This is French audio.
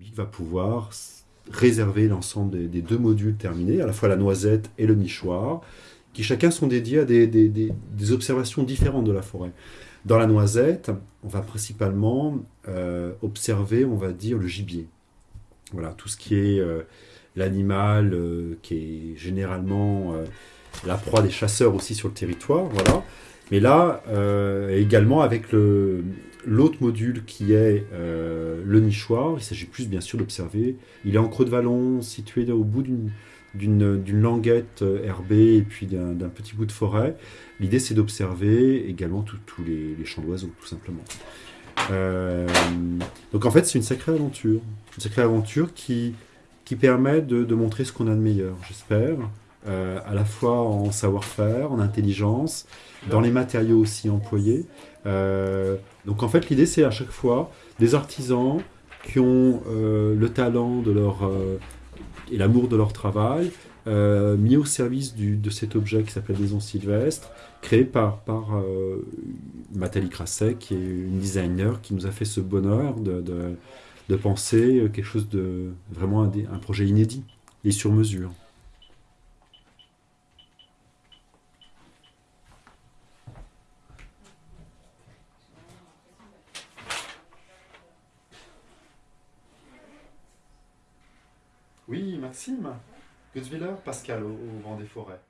public va pouvoir réserver l'ensemble des, deux modules terminés, à la fois la noisette et le nichoir, qui chacun sont dédiés à des, observations différentes de la forêt. Dans la noisette, on va principalement euh, observer, on va dire, le gibier. Voilà, tout ce qui est euh, l'animal euh, qui est généralement la proie des chasseurs aussi sur le territoire, voilà. Mais là, également avec le, L'autre module qui est euh, le nichoir, il s'agit plus bien sûr d'observer. Il est en creux de vallon, situé au bout d'une languette euh, herbée et puis d'un petit bout de forêt. L'idée c'est d'observer également tous les, champs d'oiseaux, tout simplement. Euh, donc en fait c'est une sacrée aventure. Une sacrée aventure qui, qui permet de, montrer ce qu'on a de meilleur, j'espère. À la fois en savoir-faire, en intelligence, dans les matériaux aussi employés. Euh, donc en fait, l'idée, c'est à chaque fois des artisans qui ont euh, le talent de leur, euh, et l'amour de leur travail, mis au service de cet objet qui s'appelle Maison Sylvestre, créé par, par Nathalie Crasset, qui est une designer qui nous a fait ce bonheur de, de, penser quelque chose de vraiment un projet inédit et sur mesure. Oui, Maxime. Gutzwiller, Pascal, au, au vent des forêts.